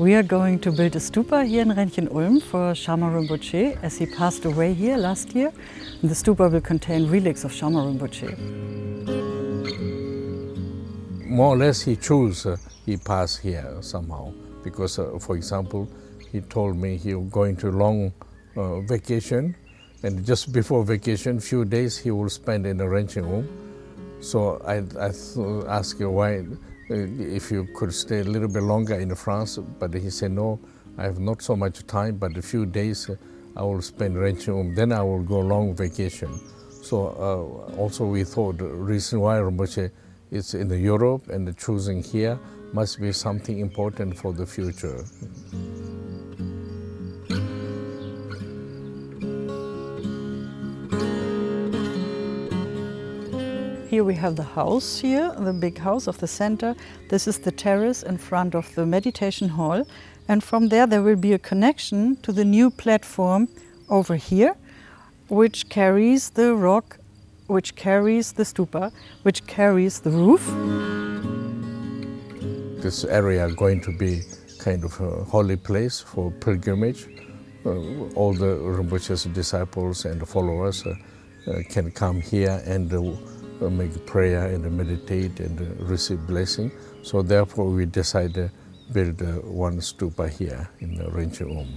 We are going to build a stupa here in Renchen Ullm for Shamar Rinpoche as he passed away here last year. And the stupa will contain relics of Shamar Rinpoche. More or less he chose, uh, he passed here somehow because, uh, for example, he told me he was going to long uh, vacation and just before vacation, few days he will spend in a Renchen Ullm. So I, I asked him why if you could stay a little bit longer in France, but he said, no, I have not so much time, but a few days uh, I will spend Renchen then I will go long vacation. So uh, also we thought the reason why Rinpoche is in Europe and choosing here must be something important for the future. Here we have the house here, the big house of the center. This is the terrace in front of the meditation hall. And from there, there will be a connection to the new platform over here, which carries the rock, which carries the stupa, which carries the roof. This area is going to be kind of a holy place for pilgrimage. Uh, all the Rinpoche's disciples and followers uh, uh, can come here and uh, uh, make prayer and meditate and uh, receive blessing. So therefore we decided to build uh, one stupa here in the Renchen Ullm.